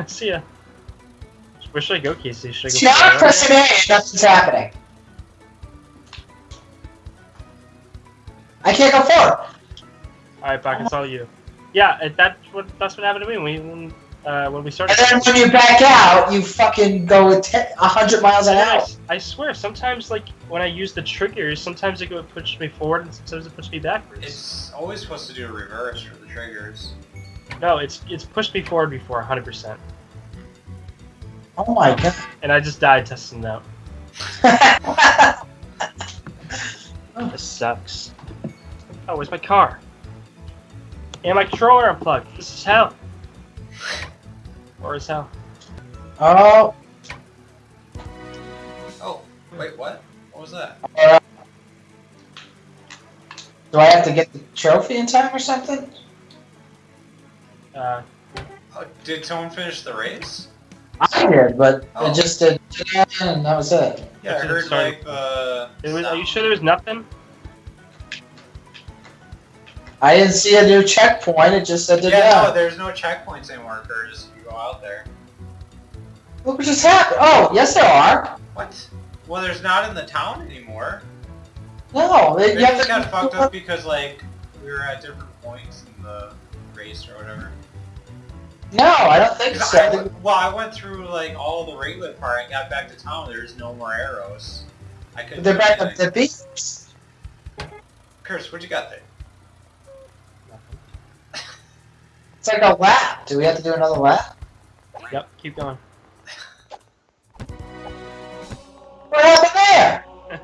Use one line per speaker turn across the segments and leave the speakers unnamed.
See ya. Where should I go, Casey? Should I go?
See, I'm pressing A and nothing's happening. I can't go forward.
All right, back. It's all you. Yeah, that's what that's what happened to me when we when, uh, when we started.
And then when you back out, you fucking go at 10, 100 miles an hour.
I swear, sometimes like when I use the triggers, sometimes it go push me forward and sometimes it pushes me backwards.
It's always supposed to do a reverse for the triggers.
No, it's it's pushed me forward before 100%,
Oh my god.
and I just died testing that. This sucks. Oh, where's my car? And my controller unplugged. This is hell. Or is hell?
oh,
Oh, wait, what? What was that?
uh, do I have to get the trophy in time or something?
Uh,
Oh, did someone finish the race?
I did, but
Oh.
it just did, and that was it.
Yeah, I heard
sorry.
like the.
it was, are you sure there was nothing?
I didn't see a new checkpoint. It just said to
Yeah, no, there's no checkpoints anymore, Curtis. You go out there.
Look what just happened. Oh, yes, there are.
What? Well, there's not in the town anymore.
No, it,
Maybe
you have to
got fucked up because like we were at different points in the race or whatever.
No, I don't think so.
I went- well, I went through like all the regular part. I got back to town. There's no more arrows. I couldn't.
They're
do
back
anything.
at the beach.
Curtis, what you got there?
It's like a lap. Do we have to do another lap?
Yep, keep going.
What happened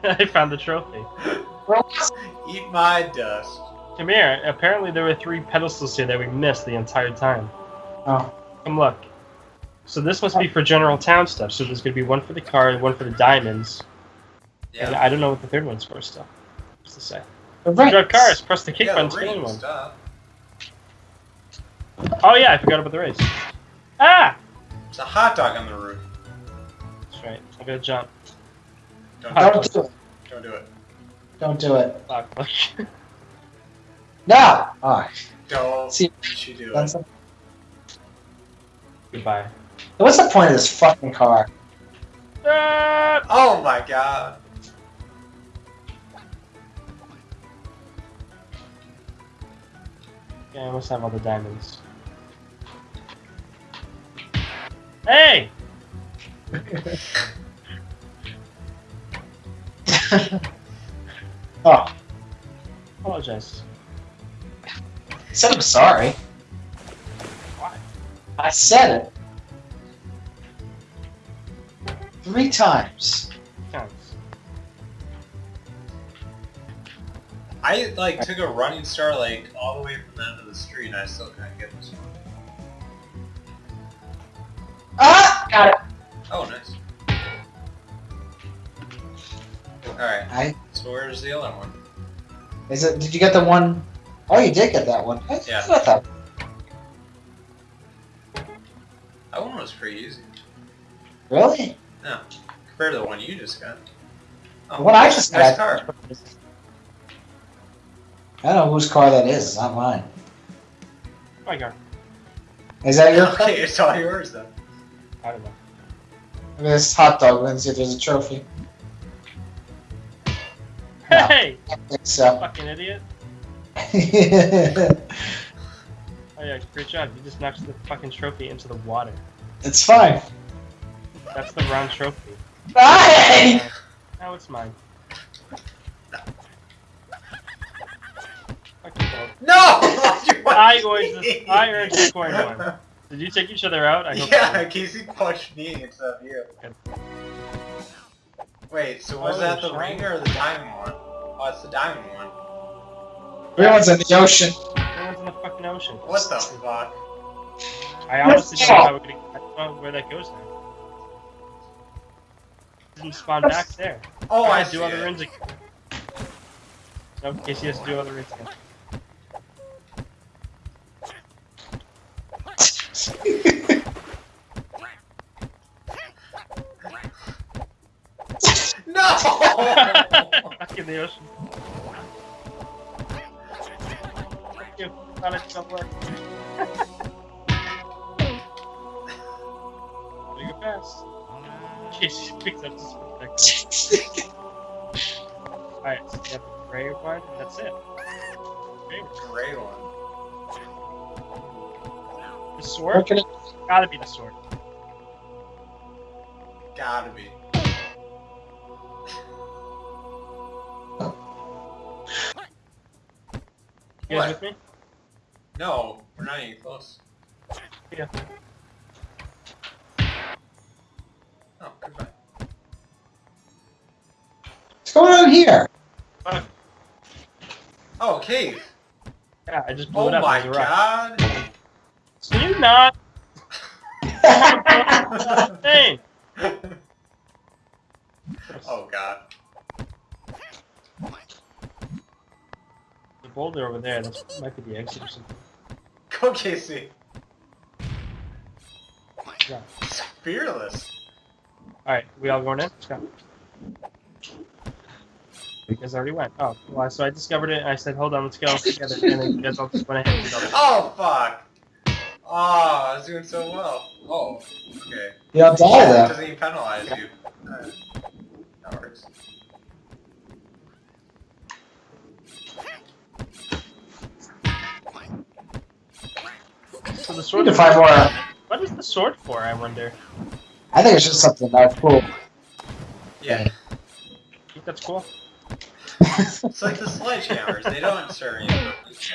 there?
I found the trophy.
Where was it?
Eat my dust.
Come here. Apparently there were three pedestals here that we missed the entire time.
Oh.
Come look. So this must be for general town stuff. So there's gonna be one for the car, and one for the diamonds, and I don't know what the third one's for still. What's to say?
The rings.
Drive cars. Press the kick
yeah,
button to get in one.
stuff.
Oh yeah, I forgot about the race. Ah!
It's a hot dog on the roof.
That's right. I'm gonna jump.
Don't,
Don't do it.
don't do it.
Don't do it.
Fuck, fuck.
No. Oh,
Don't
See,
you do
that's
it.
Goodbye.
what's the point of this fucking car?
Ah!
Oh my god.
Yeah, I must have all the diamonds. Hey!
oh,
Apologize.
said I'm sorry. I said it. Three times.
Counts.
I like took a running start like all the way from the end of the street and I still can't get this one.
Ah! Got it.
Oh, nice. Alright,
I,
so where's the other one?
is it, did you get the one? Oh, you did get that one. I
Yeah.
that.
Was pretty easy.
Really?
Compared to the one you just got. Oh,
The one I
nice-
just
nice
got.
car.
I don't know whose car that is. It's not mine.
My car.
Is that your car?
Okay, it's all yours though.
I don't know.
Look at this hot dog. Let's see if there's a trophy. No.
Hey!
I think so.
Fucking idiot. Oh yeah, great job. You just knocked the fucking trophy into the water.
It's fine.
That's the round trophy.
Hey!
Now it's mine. Fuck you both.
No!
I earned this- I earned the coin one. Did you take each other out? I hope
Yeah, Casey punched me instead of you.
Good.
Wait, so was
Oh,
that the ring or the diamond one? Oh, it's the diamond one.
Everyone's in the ocean.
Everyone's in the fucking ocean.
What the fuck?
I honestly don't know how we're gonna. I don't know where that goes now. Didn't spawn back there.
Oh, I see
do other rings again. No, Casey has to do other rings again.
No!
Back in the ocean. Fuck you. It don't work. Fast. Casey picks up his perspective. Alright, so you have the gray one, and that's it. Okay.
Gray one.
The sword?
Can it-
Gotta be the sword.
Gotta be.
You guys
What?
with me?
No, we're not even close.
Yeah.
Going on here?
Oh, cave.
Yeah, I just blew
Oh
it up.
my
There's a rock.
god.
So you not thing.
oh god.
The boulder over there, that might be the exit or something.
Go Casey.
Yeah.
Fearless.
Alright, we all going in? Let's go. You guys already went. Oh, well, so I discovered it and I said, hold on, let's go together. And then you guys all just went ahead and did all.
Oh fuck. Oh, I was doing so well. Oh, okay.
Yeah, don't die
It
though.
doesn't even penalize you. Alright. That works.
So the sword.
need to find more.
What is the sword for, I wonder?
I think it's just something that's cool.
Yeah.
You think that's cool?
It's like the sledgehammers. They don't serve you purpose,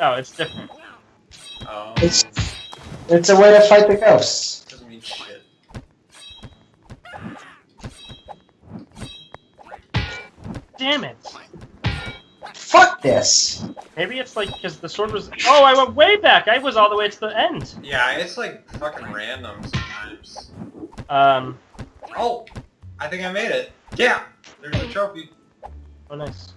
No, it's different.
but um,
It's it's a way to fight the ghosts.
doesn't mean shit.
Damn it!
Fuck this.
Maybe it's like because the sword was. Oh, I went way back. I was all the way to the end.
Yeah, it's like fucking random sometimes.
Um.
Oh, I think I made it. Yeah, there's a trophy.
Oh, nice.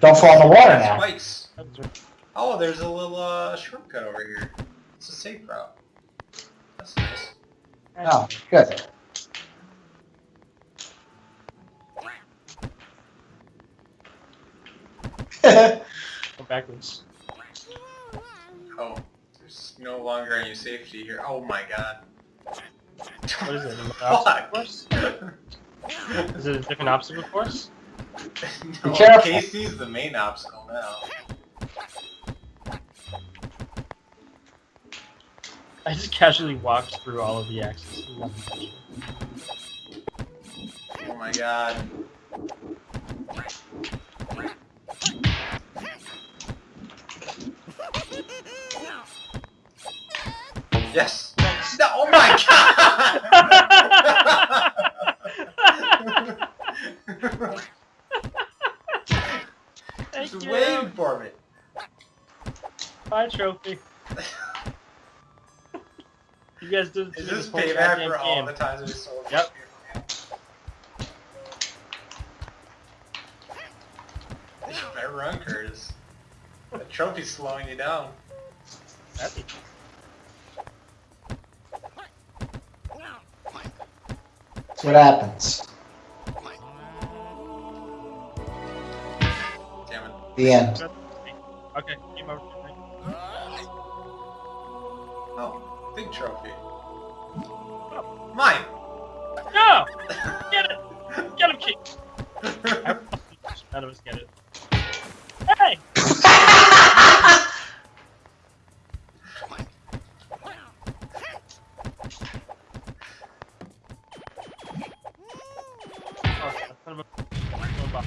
Don't fall in the water
That's
now.
Spikes.
That was right.
Oh, there's a little uh, shortcut over here. It's a safe route. That's nice.
Oh, good.
Go backwards.
Oh, there's no longer any safety here. Oh my god.
What is it? An
Fuck.
obstacle course? Is it a different obstacle course?
no,
Be careful.
Casey's the main obstacle now.
I just casually walked through all of the axes.
Oh my god. Yes. No, oh my god!
Thank
Just
you.
waiting for me.
Bye, trophy. you guys did
Is
do
this
whole
payback for all
game.
the times we sold?
Yep.
Better run, Curtis. The trophy's slowing you down.
That'd be-
That's what happens. The end.
Okay, game over.
Oh, big trophy. Oh. Mine!
No! Get it! Get him, Keith! None of us get it. Hey! Oh, son of a- going back.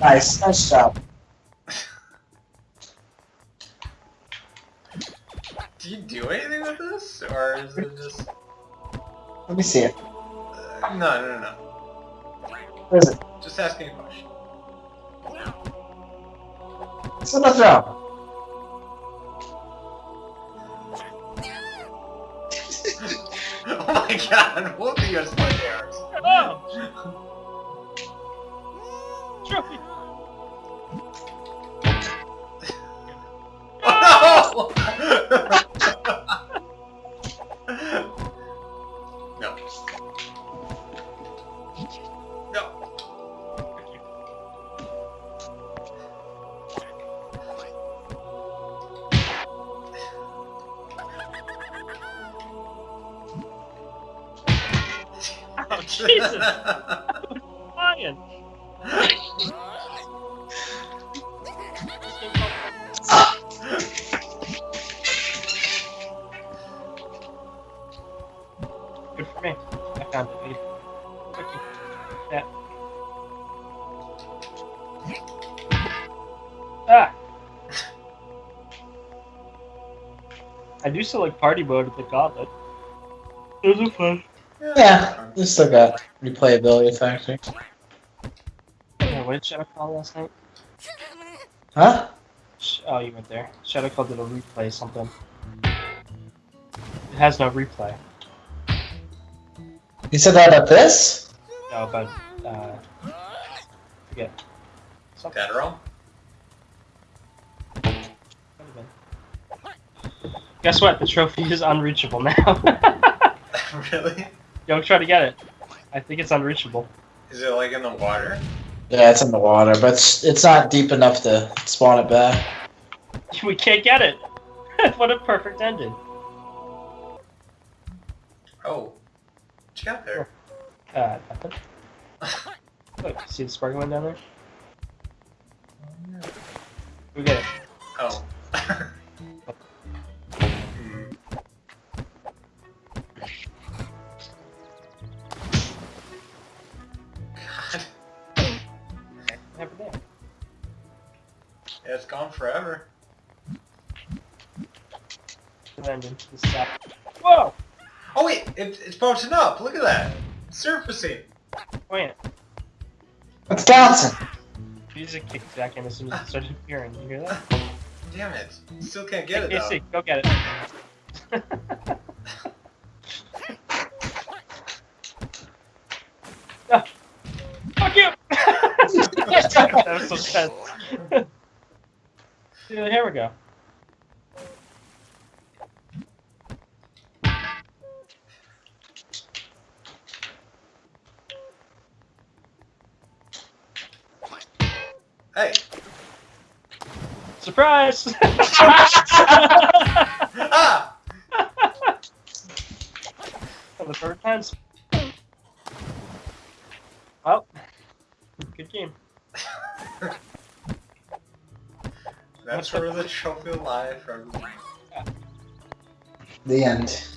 Nice. Nice job.
Do you do anything with this? Or is it just...
Let me see it.
Uh, no, no, no.
Where is it?
Just asking a question.
It's on the throne.
oh my god, what are your sledgehammers?
Oh! Trophy! Jesus! Flying. Good for me. I found it. Yeah. Ah! I do still like party mode at the gauntlet. Those are fun.
Yeah, you still got replayability factor.
Yeah, what did Shadow call last night?
Huh?
Sh- Oh, you went there. Shadow called did a replay something. It has no replay.
You said that at this?
No, but uh, forget. Something.
Federal?
Guess what? The trophy is unreachable now.
really?
Don't try to get it. I think it's unreachable.
Is it like in the water?
Yeah, it's in the water, but it's, it's not deep enough to spawn it back.
We can't get it. what a perfect ending.
Oh. What you got there?
Uh, nothing. Look, see the sparkling down there? We get it.
Oh.
Never there.
Yeah, it's gone forever.
The ending. This is out. Whoa!
Oh wait, it, it's bouncing up. Look at that. Surfacing.
Wait.
It's bouncing.
Music kicked back in as soon as it started appearing. You hear that?
Damn it. Still can't get it
Hey,
though.
AC, go get it. Ah, fuck you! that was so tense. Yeah, here we go.
Hey.
Surprise!
Ah!
For the third time. Well, good game.
That's where the trophy lie everyone.
The end.